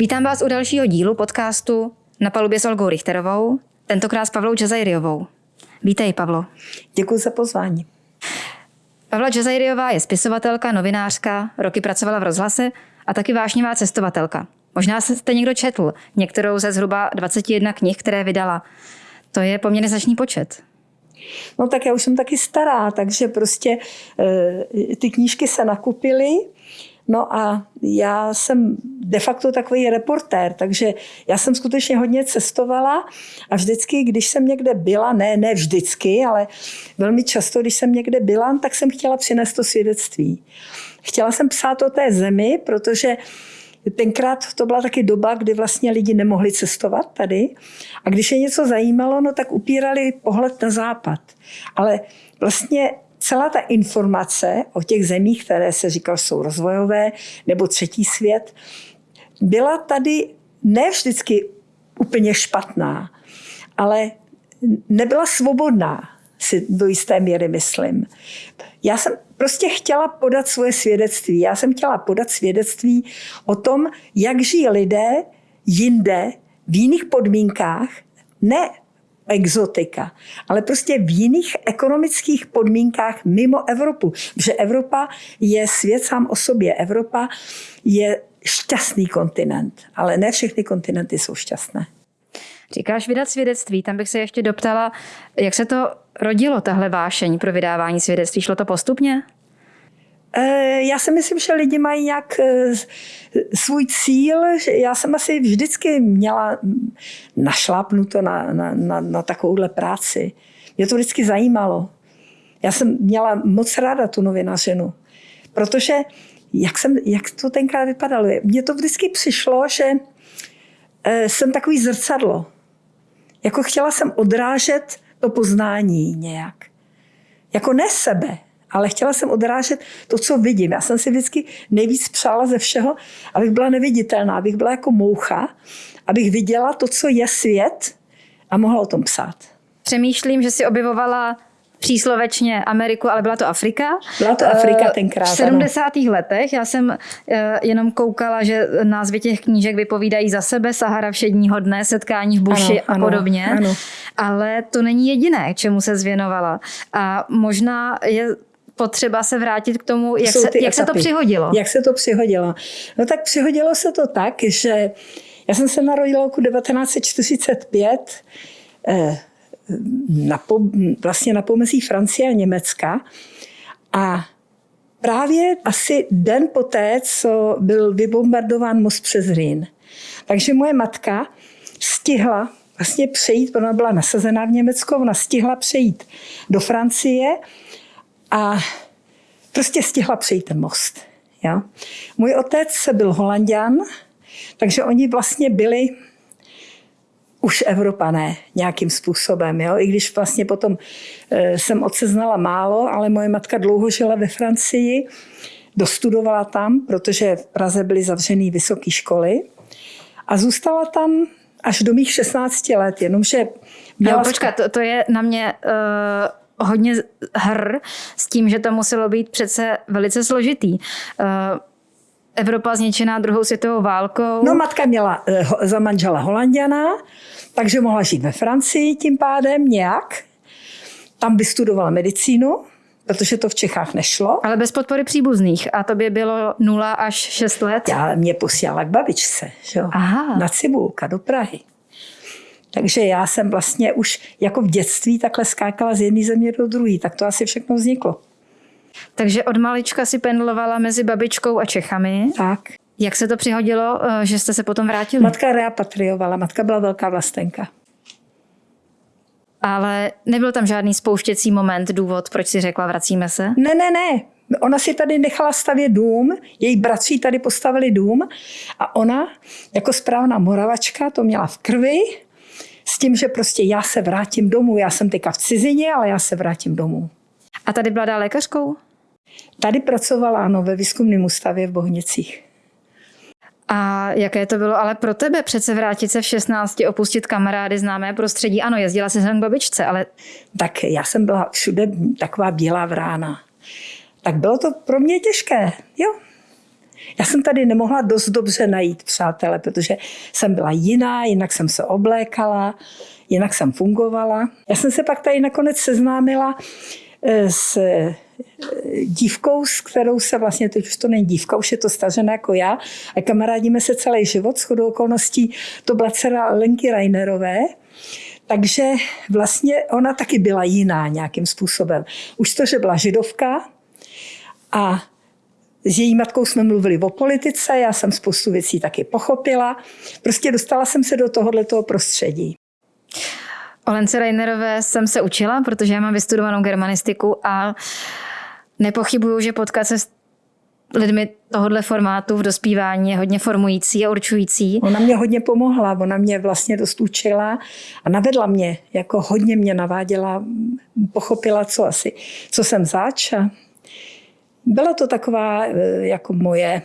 Vítám vás u dalšího dílu podcastu Na palubě s Olgou Richterovou, tentokrát s Pavlou Džazajriovou. Vítej, Pavlo. Děkuji za pozvání. Pavla Džazajriová je spisovatelka, novinářka, roky pracovala v rozhlase a taky vášnivá cestovatelka. Možná jste někdo četl některou ze zhruba 21 knih, které vydala. To je poměrně značný počet. No tak já už jsem taky stará, takže prostě e, ty knížky se nakupily. No a já jsem de facto takový reportér, takže já jsem skutečně hodně cestovala a vždycky, když jsem někde byla, ne, ne vždycky, ale velmi často, když jsem někde byla, tak jsem chtěla přinést to svědectví. Chtěla jsem psát o té zemi, protože Tenkrát to byla taky doba, kdy vlastně lidi nemohli cestovat tady. A když je něco zajímalo, no tak upírali pohled na západ. Ale vlastně celá ta informace o těch zemích, které se říkal, jsou rozvojové nebo třetí svět, byla tady ne vždycky úplně špatná, ale nebyla svobodná, si do jisté míry myslím. Já jsem prostě chtěla podat svoje svědectví. Já jsem chtěla podat svědectví o tom, jak žijí lidé jinde v jiných podmínkách, ne exotika, ale prostě v jiných ekonomických podmínkách mimo Evropu. Že Evropa je svět sám o sobě. Evropa je šťastný kontinent, ale ne všechny kontinenty jsou šťastné. Říkáš vydat svědectví, tam bych se ještě doptala, jak se to rodilo, tahle vášeň pro vydávání svědectví? Šlo to postupně? Eh, já si myslím, že lidi mají nějak eh, svůj cíl. Já jsem asi vždycky měla našlápnuto na, na, na, na takovouhle práci. Mě to vždycky zajímalo. Já jsem měla moc ráda tu novinařinu, protože jak, jsem, jak to tenkrát vypadalo, mně to vždycky přišlo, že eh, jsem takový zrcadlo. Jako chtěla jsem odrážet to poznání nějak. Jako ne sebe, ale chtěla jsem odrážet to, co vidím. Já jsem si vždycky nejvíc přála ze všeho, abych byla neviditelná, abych byla jako moucha, abych viděla to, co je svět a mohla o tom psát. Přemýšlím, že si objevovala příslovečně Ameriku, ale byla to Afrika. Byla to Afrika eh, tenkrát. V 70. Ano. letech já jsem eh, jenom koukala, že názvy těch knížek vypovídají za sebe, Sahara všedního dne, setkání v buši ano, a podobně. Ano, ano. Ale to není jediné, čemu se zvěnovala. A možná je potřeba se vrátit k tomu, jak, se, jak se to přihodilo. Jak se to přihodilo? No tak přihodilo se to tak, že já jsem se narodila roku 1945 eh, na, po, vlastně na pomezí Francie a Německa a právě asi den poté, co byl vybombardován most přes Rýn. Takže moje matka stihla vlastně přejít, ona byla nasazená v Německu, ona stihla přejít do Francie a prostě stihla přejít ten most. Ja? Můj otec byl holanděn, takže oni vlastně byli už Evropané nějakým způsobem. Jo? I když vlastně potom e, jsem otce znala málo, ale moje matka dlouho žila ve Francii, dostudovala tam, protože v Praze byly zavřené vysoké školy a zůstala tam až do mých 16 let, jenomže měla... No, počkat, to, to je na mě uh hodně hr s tím, že to muselo být přece velice složitý. Eh, Evropa zničená druhou světovou válkou. No matka měla eh, za manžela Holandiana, takže mohla žít ve Francii tím pádem nějak. Tam vystudovala medicínu, protože to v Čechách nešlo. Ale bez podpory příbuzných. A to by bylo 0 až 6 let? Já mě posílala k babičce, že? Aha. na Cibulka do Prahy. Takže já jsem vlastně už jako v dětství takhle skákala z jedné země do druhé. Tak to asi všechno vzniklo. Takže od malička si pendlovala mezi babičkou a Čechami. Tak. Jak se to přihodilo, eh, že jste se potom vrátili? Matka repatriovala, matka byla velká vlastenka. Ale nebyl tam žádný spouštěcí moment, důvod, proč si řekla, vracíme se? Ne, ne, ne. Ona si tady nechala stavět dům, její bratři tady postavili dům a ona jako správná moravačka to měla v krvi s tím, že prostě já se vrátím domů. Já jsem teďka v cizině, ale já se vrátím domů. A tady byla lékařkou? Tady pracovala, ano, ve výzkumném ústavě v Bohnicích. A jaké to bylo ale pro tebe přece vrátit se v 16, opustit kamarády, známé prostředí? Ano, jezdila jsi sem k babičce, ale... Tak já jsem byla všude taková bílá vrána. Tak bylo to pro mě těžké, jo. Já jsem tady nemohla dost dobře najít přátele, protože jsem byla jiná, jinak jsem se oblékala, jinak jsem fungovala. Já jsem se pak tady nakonec seznámila eh, s eh, dívkou, s kterou se vlastně, teď už to není dívka, už je to stažená jako já, a kamarádíme se celý život, s chodou okolností, to byla dcera Lenky Reinerové, takže vlastně ona taky byla jiná nějakým způsobem. Už to, že byla židovka a s její matkou jsme mluvili o politice, já jsem spoustu věcí taky pochopila. Prostě dostala jsem se do tohoto prostředí. O Lence Reinerové jsem se učila, protože já mám vystudovanou germanistiku a nepochybuju, že potkat se s lidmi tohohle formátu v dospívání je hodně formující a určující. Ona mě hodně pomohla, ona mě vlastně dost učila a navedla mě, jako hodně mě naváděla, pochopila, co asi, co jsem zač a byla to taková eh, jako moje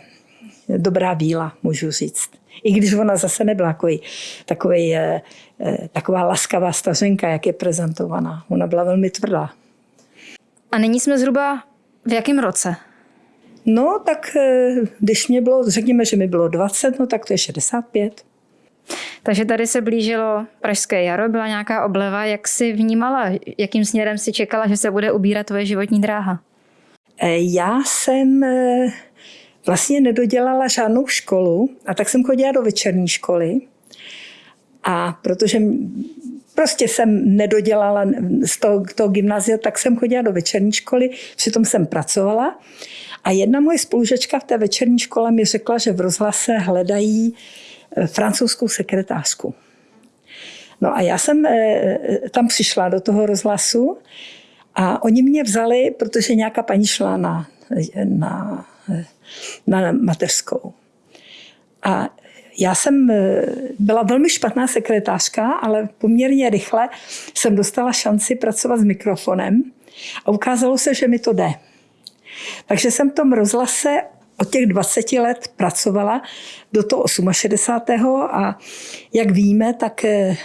dobrá víla, můžu říct. I když ona zase nebyla takový, takový, eh, eh, taková laskavá stařenka, jak je prezentovaná. Ona byla velmi tvrdá. A nyní jsme zhruba v jakém roce? No, tak když mě bylo, řekněme, že mi bylo 20, no tak to je 65. Takže tady se blížilo Pražské jaro, byla nějaká obleva. Jak si vnímala, jakým směrem si čekala, že se bude ubírat tvoje životní dráha? Eh, já jsem eh, vlastně nedodělala žádnou školu a tak jsem chodila do večerní školy. A protože prostě jsem nedodělala z toho, toho gymnázia, tak jsem chodila do večerní školy, přitom jsem pracovala. A jedna moje spolužečka v té večerní škole mi řekla, že v rozhlase hledají eh, francouzskou sekretářku. No a já jsem tam přišla do toho rozhlasu a oni mě vzali, protože nějaká paní šla na, na, na mateřskou. A já jsem eh, byla velmi špatná sekretářka, ale poměrně rychle jsem dostala šanci pracovat s mikrofonem a ukázalo se, že mi to jde. Takže jsem v tom rozhlase od těch 20 let pracovala do toho 68. a jak víme, tak eh,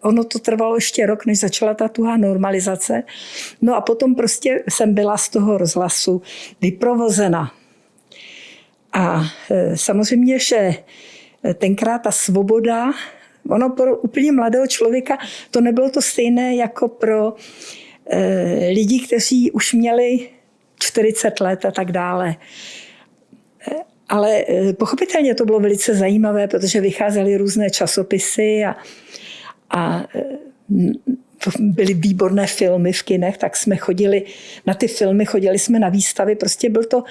ono to trvalo ještě rok, než začala ta tuhá normalizace. No a potom prostě jsem byla z toho rozhlasu vyprovozena. A eh, samozřejmě, že tenkrát ta svoboda, ono pro úplně mladého člověka to nebylo to stejné jako pro eh, lidi, kteří už měli 40 let a tak dále. Ale eh, pochopitelně to bylo velice zajímavé, protože vycházely různé časopisy a, a eh, byly výborné filmy v kinech, tak jsme chodili na ty filmy, chodili jsme na výstavy. Prostě byl to,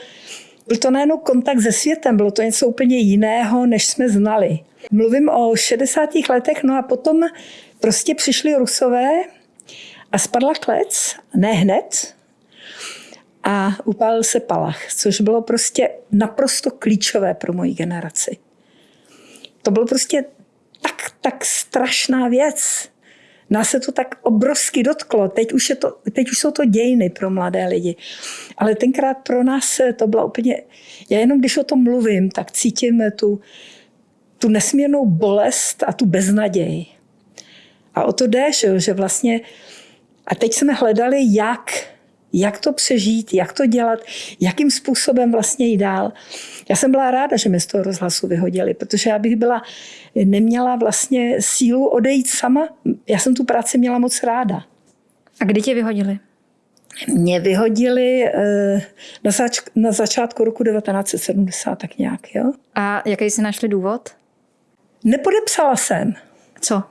byl to najednou kontakt se světem, bylo to něco úplně jiného, než jsme znali. Mluvím o 60. letech, no a potom prostě přišli Rusové a spadla klec, ne hned, a upálil se Palach, což bylo prostě naprosto klíčové pro moji generaci. To bylo prostě tak, tak strašná věc. Nás se to tak obrovsky dotklo. Teď už, je to, teď už jsou to dějiny pro mladé lidi. Ale tenkrát pro nás to byla úplně... Já jenom když o tom mluvím, tak cítím tu, tu nesmírnou bolest a tu beznaděj. A o to jde, že vlastně... A teď jsme hledali, jak jak to přežít, jak to dělat, jakým způsobem vlastně jít dál. Já jsem byla ráda, že mě z toho rozhlasu vyhodili, protože já bych byla, neměla vlastně sílu odejít sama. Já jsem tu práci měla moc ráda. A kdy tě vyhodili? Mě vyhodili eh, na, zač- na začátku roku 1970, tak nějak. Jo? A jaký jsi našli důvod? Nepodepsala jsem. Co?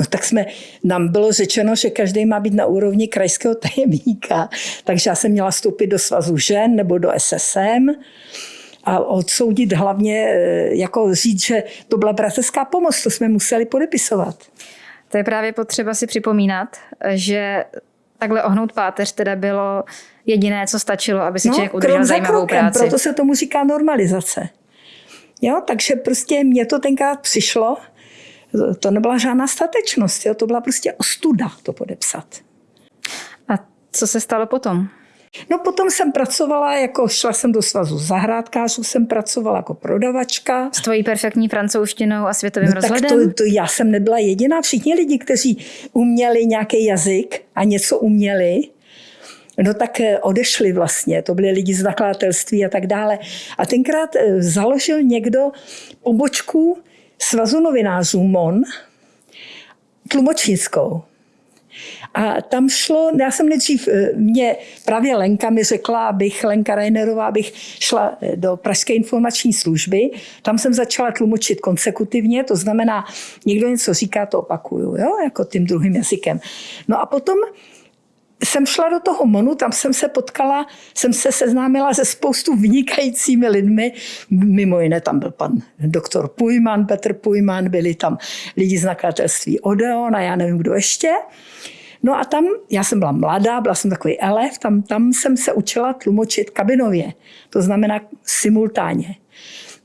No tak jsme, nám bylo řečeno, že každý má být na úrovni krajského tajemníka, takže já jsem měla vstoupit do svazu žen nebo do SSM a odsoudit hlavně, eh, jako říct, že to byla bratrská pomoc, to jsme museli podepisovat. To je právě potřeba si připomínat, že takhle ohnout páteř teda bylo jediné, co stačilo, aby si no, člověk udržel zajímavou krokem, práci. Proto se tomu říká normalizace. Jo, takže prostě mně to tenkrát přišlo, to nebyla žádná statečnost, jo? to byla prostě ostuda to podepsat. A co se stalo potom? No potom jsem pracovala, jako šla jsem do svazu zahrádkářů, jsem pracovala jako prodavačka. S tvojí perfektní francouzštinou a světovým no, rozhledem? Tak to, to já jsem nebyla jediná. Všichni lidi, kteří uměli nějaký jazyk a něco uměli, no tak eh, odešli vlastně, to byli lidi z nakladatelství a tak dále. A tenkrát eh, založil někdo pobočku Svazu novinářů MON, tlumočnickou. A tam šlo, já jsem nejdřív, eh, mě právě Lenka mi řekla, abych, Lenka Reinerová, abych šla do Pražské informační služby. Tam jsem začala tlumočit konsekutivně, to znamená, někdo něco říká, to opakuju, jo, jako tím druhým jazykem. No a potom jsem šla do toho Monu, tam jsem se potkala, jsem se seznámila se spoustu vynikajícími lidmi. Mimo jiné tam byl pan doktor Pujman, Petr Pujman, byli tam lidi z nakladatelství Odeon a já nevím, kdo ještě. No a tam, já jsem byla mladá, byla jsem takový elef, tam, tam jsem se učila tlumočit kabinově, to znamená simultánně.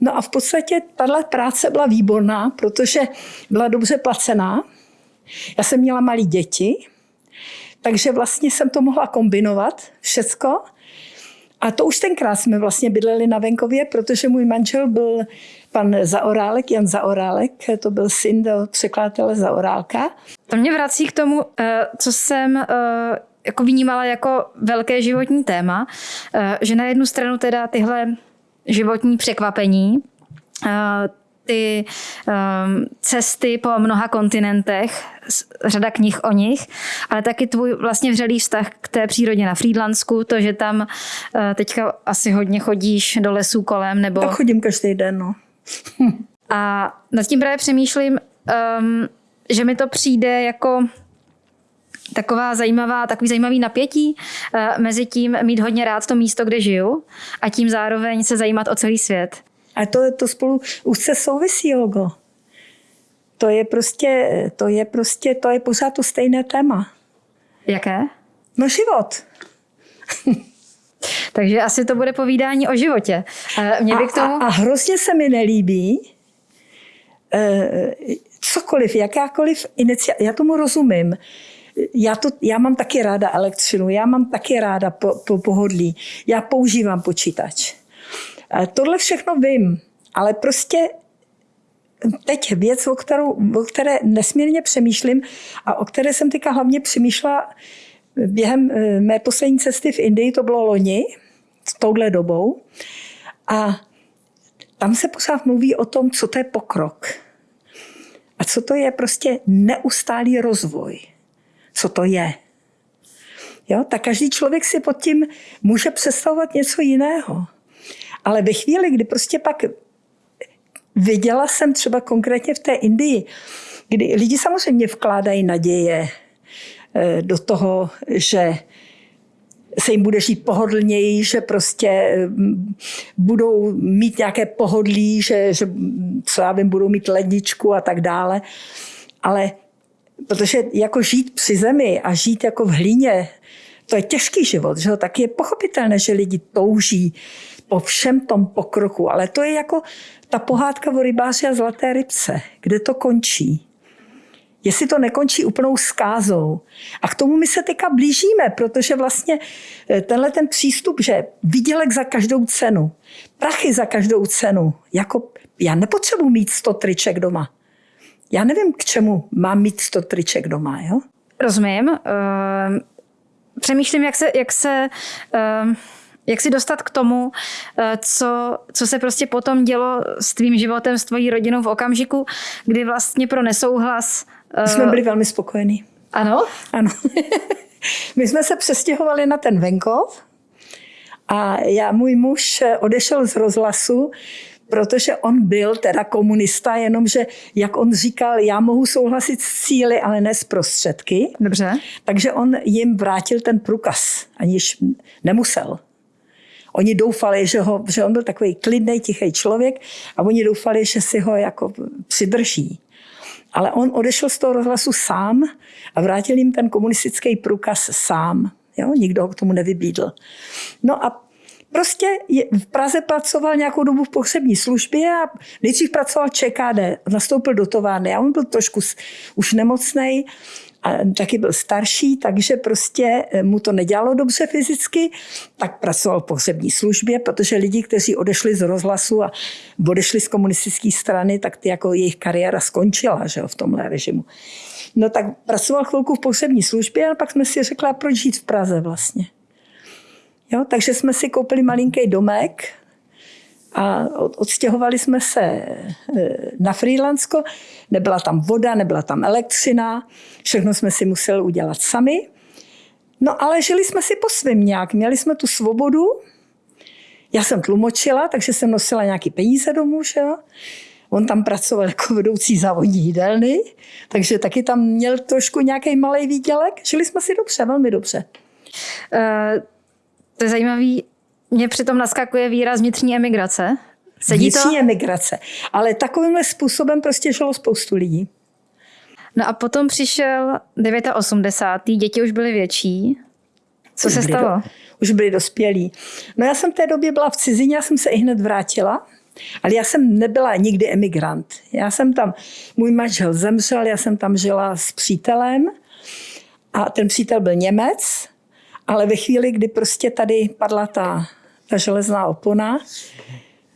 No a v podstatě tahle práce byla výborná, protože byla dobře placená. Já jsem měla malé děti, takže vlastně jsem to mohla kombinovat všecko. A to už tenkrát jsme vlastně bydleli na venkově, protože můj manžel byl pan Zaorálek, Jan Zaorálek, to byl syn do překladatele Zaorálka. To mě vrací k tomu, eh, co jsem eh, jako vnímala jako velké životní téma, eh, že na jednu stranu teda tyhle životní překvapení, ty um, cesty po mnoha kontinentech, řada knih o nich, ale taky tvůj vlastně vřelý vztah k té přírodě na Frýdlansku, to, že tam uh, teďka asi hodně chodíš do lesů kolem, nebo... Tak chodím každý den, no. A nad tím právě přemýšlím, um, že mi to přijde jako taková zajímavá, takový zajímavý napětí uh, mezi tím mít hodně rád to místo, kde žiju a tím zároveň se zajímat o celý svět. A to, to spolu se souvisí, Olgo. To je prostě, to je prostě, to je pořád to stejné téma. Jaké? No život. Takže asi to bude povídání o životě. Mě by k tomu... a, a hrozně se mi nelíbí eh, cokoliv, jakákoliv iniciativa, já tomu rozumím. Já, to, já mám taky ráda elektřinu, já mám taky ráda po, po pohodlí, já používám počítač. Tohle všechno vím, ale prostě teď věc, o, kterou, o které nesmírně přemýšlím a o které jsem teďka hlavně přemýšlela během eh, mé poslední cesty v Indii, to bylo loni, s touhle dobou. A tam se pořád mluví o tom, co to je pokrok. A co to je prostě neustálý rozvoj. Co to je. Jo? Tak každý člověk si pod tím může představovat něco jiného. Ale ve chvíli, kdy prostě pak viděla jsem třeba konkrétně v té Indii, kdy lidi samozřejmě vkládají naděje eh, do toho, že se jim bude žít pohodlněji, že prostě eh, budou mít nějaké pohodlí, že, že co já vím, budou mít ledničku a tak dále. Ale protože jako žít při zemi a žít jako v hlíně, to je těžký život, že? tak je pochopitelné, že lidi touží po všem tom pokroku. Ale to je jako ta pohádka o rybáři a zlaté rybce, kde to končí. Jestli to nekončí úplnou skázou. A k tomu my se teďka blížíme, protože vlastně eh, tenhle ten přístup, že výdělek za každou cenu, prachy za každou cenu, jako já nepotřebuji mít 100 triček doma. Já nevím, k čemu mám mít 100 triček doma, jo? Rozumím. Uh, přemýšlím, jak se, jak se uh jak si dostat k tomu, eh, co, co se prostě potom dělo s tvým životem, s tvojí rodinou v okamžiku, kdy vlastně pro nesouhlas... My jsme byli velmi spokojení. Ano? Ano. My jsme se přestěhovali na ten venkov a já, můj muž odešel z rozhlasu, protože on byl teda komunista, jenomže, jak on říkal, já mohu souhlasit s cíly, ale ne s prostředky. Dobře. Takže on jim vrátil ten průkaz, aniž nemusel. Oni doufali, že, ho, že on byl takový klidný, tichý člověk a oni doufali, že si ho jako přidrží. Ale on odešel z toho rozhlasu sám a vrátil jim ten komunistický průkaz sám. Jo? Nikdo ho k tomu nevybídl. No a prostě je, v Praze pracoval nějakou dobu v pohřební službě a nejdřív pracoval ČKD, nastoupil do továrny a on byl trošku už nemocný a taky byl starší, takže prostě eh, mu to nedělalo dobře fyzicky, tak pracoval v pohřební službě, protože lidi, kteří odešli z rozhlasu a odešli z komunistické strany, tak ty jako jejich kariéra skončila že jo, v tomhle režimu. No tak pracoval chvilku v pohřební službě a pak jsme si řekli, proč žít v Praze vlastně. Jo, takže jsme si koupili malinký domek a odstěhovali jsme se e, na Frýlandsko. Nebyla tam voda, nebyla tam elektřina, všechno jsme si museli udělat sami. No ale žili jsme si po svém nějak, měli jsme tu svobodu. Já jsem tlumočila, takže jsem nosila nějaký peníze domů, že jo. On tam pracoval jako vedoucí závodní jídelny, takže taky tam měl trošku nějaký malý výdělek. Žili jsme si dobře, velmi dobře. Uh, to je zajímavý. Mě přitom naskakuje výraz vnitřní emigrace. Sedí vnitřní to? emigrace. Ale takovýmhle způsobem prostě žilo spoustu lidí. No a potom přišel 89. Děti už byly větší. Co už se stalo? Do, už byli dospělí. No já jsem v té době byla v cizině, já jsem se i hned vrátila. Ale já jsem nebyla nikdy emigrant. Já jsem tam, můj manžel zemřel, já jsem tam žila s přítelem a ten přítel byl Němec, ale ve chvíli, kdy prostě tady padla ta, ta železná opona,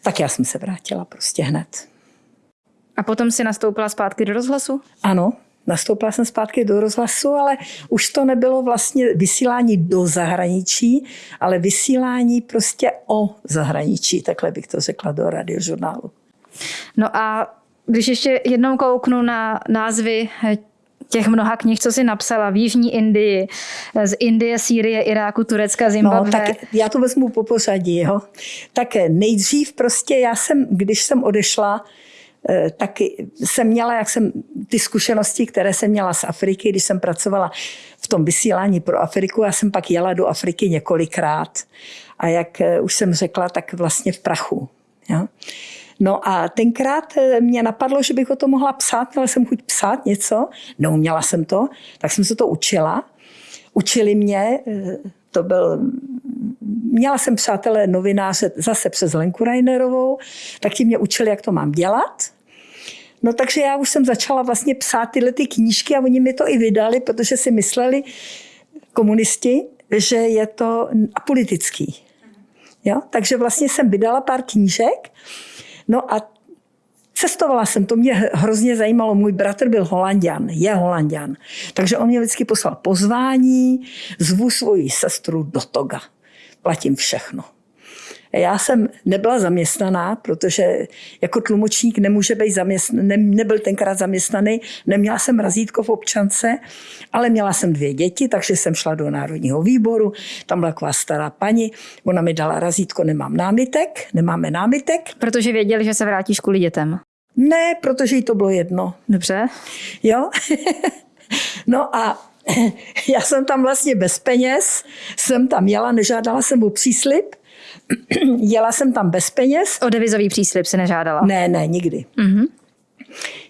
tak já jsem se vrátila prostě hned. A potom si nastoupila zpátky do rozhlasu? Ano, nastoupila jsem zpátky do rozhlasu, ale už to nebylo vlastně vysílání do zahraničí, ale vysílání prostě o zahraničí, takhle bych to řekla do radiožurnálu. No a když ještě jednou kouknu na názvy těch mnoha knih, co si napsala v Jižní Indii, z Indie, Sýrie, Iráku, Turecka, Zimbabwe. No, tak já to vezmu po pořadí. Jo. Tak nejdřív prostě já jsem, když jsem odešla, Eh, taky jsem měla, jak jsem ty zkušenosti, které jsem měla z Afriky, když jsem pracovala v tom vysílání pro Afriku, já jsem pak jela do Afriky několikrát. A jak eh, už jsem řekla, tak vlastně v prachu. Ja? No a tenkrát eh, mě napadlo, že bych o to mohla psát, měla jsem chuť psát něco, neuměla jsem to, tak jsem se to učila. Učili mě, to byl, měla jsem přátelé novináře zase přes Lenku Reinerovou, tak ti mě učili, jak to mám dělat. No takže já už jsem začala vlastně psát tyhle ty knížky a oni mi to i vydali, protože si mysleli komunisti, že je to apolitický. Jo? Takže vlastně jsem vydala pár knížek. No a Cestovala jsem, to mě hrozně zajímalo. Můj bratr byl holandian, je holandian. Takže on mě vždycky poslal pozvání, zvu svoji sestru do Toga. Platím všechno. Já jsem nebyla zaměstnaná, protože jako tlumočník nemůže být zaměstnaný, ne, nebyl tenkrát zaměstnaný, neměla jsem razítko v občance, ale měla jsem dvě děti, takže jsem šla do Národního výboru, tam byla taková stará paní, ona mi dala razítko, nemám námitek, nemáme námitek. Protože věděli, že se vrátíš kvůli dětem. Ne, protože jí to bylo jedno. Dobře. Jo? no a já jsem tam vlastně bez peněz, jsem tam jela, nežádala jsem o příslip, jela jsem tam bez peněz. O devizový příslip se nežádala? Ne, ne, nikdy. Mm-hmm.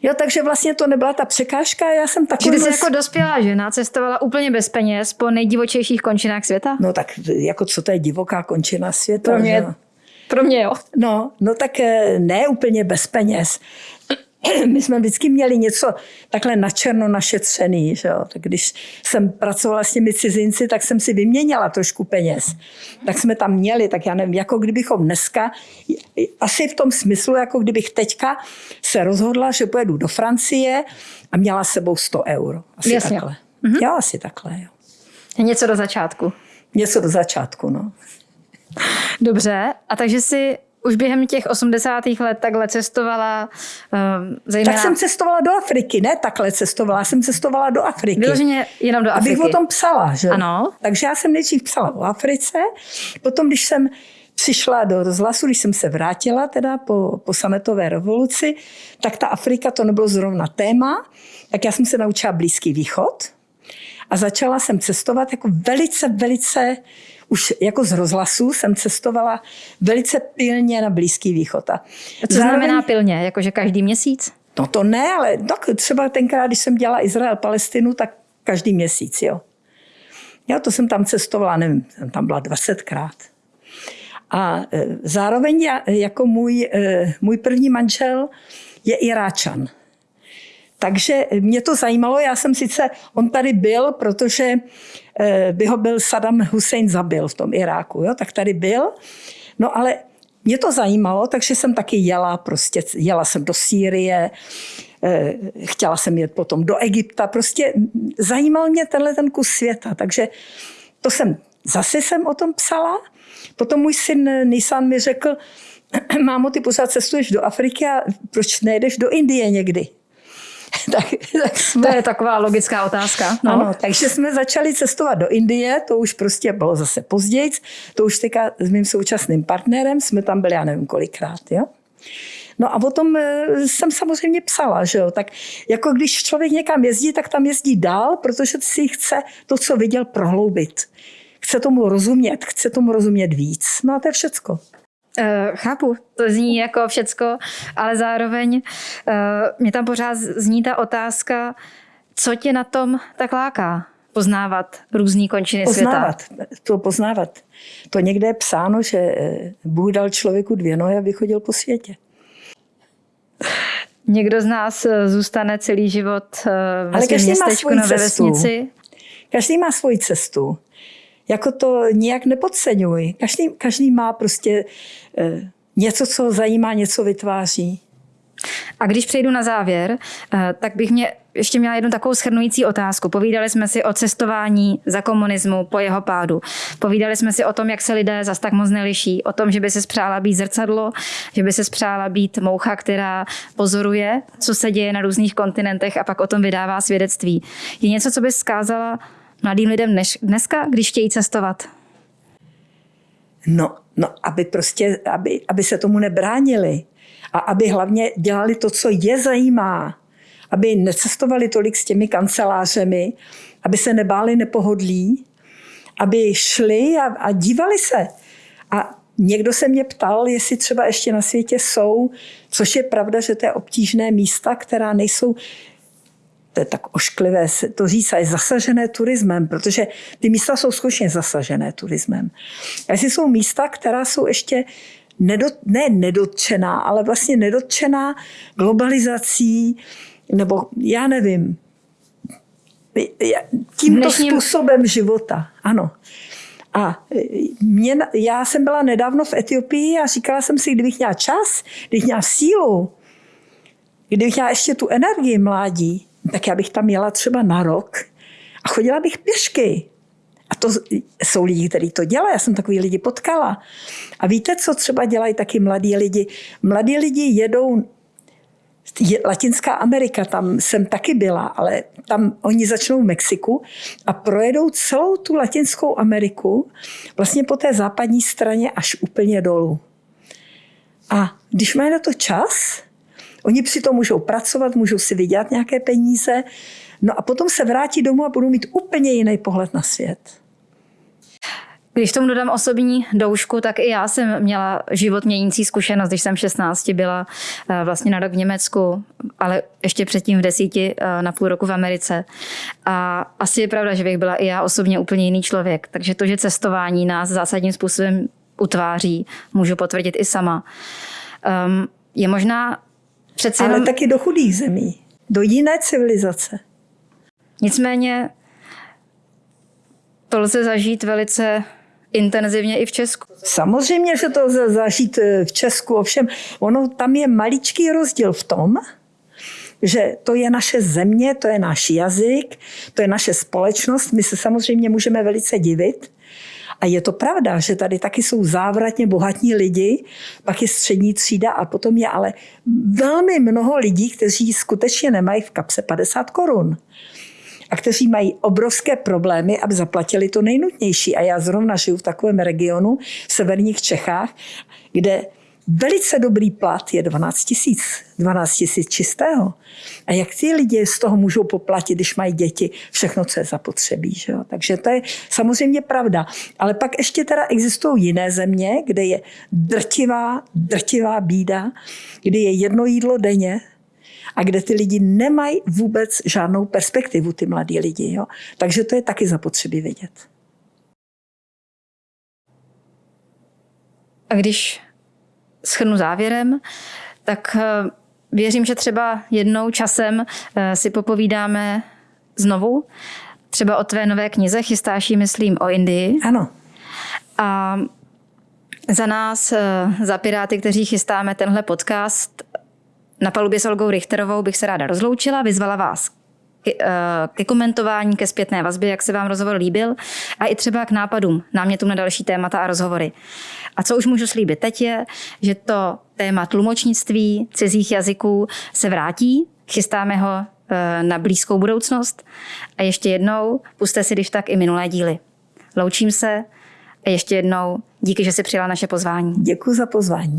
Jo, takže vlastně to nebyla ta překážka, já jsem takový... Čili jsi jako dospělá žena cestovala úplně bez peněz po nejdivočejších končinách světa? No tak jako co to je divoká končina světa? Pro mě, že? pro mě jo. No, no tak eh, ne úplně bez peněz. my jsme vždycky měli něco takhle na černo našetřený. Že jo? Tak když jsem pracovala s těmi cizinci, tak jsem si vyměnila trošku peněz. Tak jsme tam měli, tak já nevím, jako kdybychom dneska, asi v tom smyslu, jako kdybych teďka se rozhodla, že pojedu do Francie a měla s sebou 100 euro. Asi Jasně. takhle. Mhm. Já asi takhle, jo. Něco do začátku. Něco do začátku, no. Dobře, a takže si už během těch 80. let takhle cestovala um, zejména... Tak jsem cestovala do Afriky, ne takhle cestovala, jsem cestovala do Afriky. Vyloženě jenom do Afriky. Abych o tom psala, že? Ano. Takže já jsem nejdřív psala o Africe, potom když jsem přišla do rozhlasu, když jsem se vrátila teda po, po sametové revoluci, tak ta Afrika to nebylo zrovna téma, tak já jsem se naučila Blízký východ a začala jsem cestovat jako velice, velice už jako z rozhlasu jsem cestovala velice pilně na Blízký východ. A co zároveň, znamená pilně? Jakože každý měsíc? No to ne, ale tak třeba tenkrát, když jsem dělala Izrael, Palestinu, tak každý měsíc, jo. Já to jsem tam cestovala, nevím, jsem tam byla 20krát. A e, zároveň já, jako můj, e, můj první manžel je Iráčan. Takže mě to zajímalo, já jsem sice, on tady byl, protože eh, by ho byl Saddam Hussein zabil v tom Iráku, jo, tak tady byl. No ale mě to zajímalo, takže jsem taky jela, prostě jela jsem do Sýrie, eh, chtěla jsem jet potom do Egypta, prostě zajímal mě tenhle ten kus světa, takže to jsem zase jsem o tom psala. Potom můj syn Nisan mi řekl, mámo, ty pořád cestuješ do Afriky a proč nejdeš do Indie někdy? tak, tak jsme... To je taková logická otázka. No. Ano, takže jsme začali cestovat do Indie, to už prostě bylo zase později, to už teďka s mým současným partnerem, jsme tam byli, já nevím kolikrát, jo. No a o tom eh, jsem samozřejmě psala, že jo. Tak jako když člověk někam jezdí, tak tam jezdí dál, protože si chce to, co viděl, prohloubit. Chce tomu rozumět, chce tomu rozumět víc. No a to je všecko. Uh, chápu, to zní jako všecko, ale zároveň uh, mě tam pořád zní ta otázka, co tě na tom tak láká? Poznávat různé končiny poznávat, světa. To poznávat. To někde je psáno, že Bůh dal člověku dvě nohy, aby chodil po světě. Někdo z nás zůstane celý život ve Ale každý městečku cestu. vesnici. Každý má svoji cestu jako to nijak nepodceňuj. Každý, každý má prostě eh, něco, co zajímá, něco vytváří. A když přejdu na závěr, eh, tak bych mě ještě měla jednu takovou schrnující otázku. Povídali jsme si o cestování za komunismu po jeho pádu. Povídali jsme si o tom, jak se lidé zas tak moc neliší. O tom, že by se spřála být zrcadlo, že by se spřála být moucha, která pozoruje, co se děje na různých kontinentech a pak o tom vydává svědectví. Je něco, co by zkázala mladým lidem dnes, dneska, když chtějí cestovat? No, no aby prostě, aby, aby se tomu nebránili a aby hlavně dělali to, co je zajímá. Aby necestovali tolik s těmi kancelářemi, aby se nebáli nepohodlí, aby šli a, a dívali se. A někdo se mě ptal, jestli třeba ještě na světě jsou, což je pravda, že to je obtížné místa, která nejsou to je tak ošklivé to říct, a je zasažené turismem, protože ty místa jsou skutečně zasažené turismem. A jestli jsou místa, která jsou ještě nedot, ne nedotčená, ale vlastně nedotčená globalizací, nebo já nevím, tímto Dnešním... způsobem života. Ano. A mě, já jsem byla nedávno v Etiopii a říkala jsem si, kdybych měla čas, kdybych měla sílu, kdybych měla ještě tu energii mládí, tak já bych tam jela třeba na rok a chodila bych pěšky. A to jsou lidi, kteří to dělají. Já jsem takový lidi potkala. A víte, co třeba dělají taky mladí lidi? Mladí lidi jedou Latinská Amerika, tam jsem taky byla, ale tam oni začnou v Mexiku a projedou celou tu Latinskou Ameriku vlastně po té západní straně až úplně dolů. A když mají na to čas, Oni přitom můžou pracovat, můžou si vydělat nějaké peníze, no a potom se vrátí domů a budou mít úplně jiný pohled na svět. Když tomu dodám osobní doušku, tak i já jsem měla život měnící zkušenost, když jsem 16 byla eh, vlastně na rok v Německu, ale ještě předtím v desíti eh, na půl roku v Americe. A asi je pravda, že bych byla i já osobně úplně jiný člověk. Takže to, že cestování nás zásadním způsobem utváří, můžu potvrdit i sama. Um, je možná Přece Ale jenom... taky do chudých zemí, do jiné civilizace. Nicméně to lze zažít velice intenzivně i v Česku. Samozřejmě, že to lze zažít eh, v Česku, ovšem ono tam je maličký rozdíl v tom, že to je naše země, to je náš jazyk, to je naše společnost. My se samozřejmě můžeme velice divit, a je to pravda, že tady taky jsou závratně bohatní lidi, pak je střední třída a potom je ale velmi mnoho lidí, kteří skutečně nemají v kapse 50 korun a kteří mají obrovské problémy, aby zaplatili to nejnutnější. A já zrovna žiju v takovém regionu v severních Čechách, kde velice dobrý plat je 12 tisíc, 12 tisíc čistého. A jak ty lidi z toho můžou poplatit, když mají děti, všechno, co je zapotřebí. Že jo? Takže to je samozřejmě pravda. Ale pak ještě teda existují jiné země, kde je drtivá, drtivá bída, kde je jedno jídlo denně, a kde ty lidi nemají vůbec žádnou perspektivu, ty mladí lidi. Jo? Takže to je taky zapotřebí vidět. A když schrnu závěrem, tak eh, věřím, že třeba jednou časem eh, si popovídáme znovu, třeba o tvé nové knize, chystáš ji, myslím, o Indii. Ano. A za nás, eh, za Piráty, kteří chystáme tenhle podcast, na palubě s Olgou Richterovou bych se ráda rozloučila, vyzvala vás ke, eh, ke komentování, ke zpětné vazbě, jak se vám rozhovor líbil a i třeba k nápadům, námětům na další témata a rozhovory. A co už můžu slíbit teď je, že to téma tlumočnictví cizích jazyků se vrátí, chystáme ho eh, na blízkou budoucnost a ještě jednou puste si když tak i minulé díly. Loučím se a ještě jednou díky, že jsi přijala naše pozvání. Děkuji za pozvání.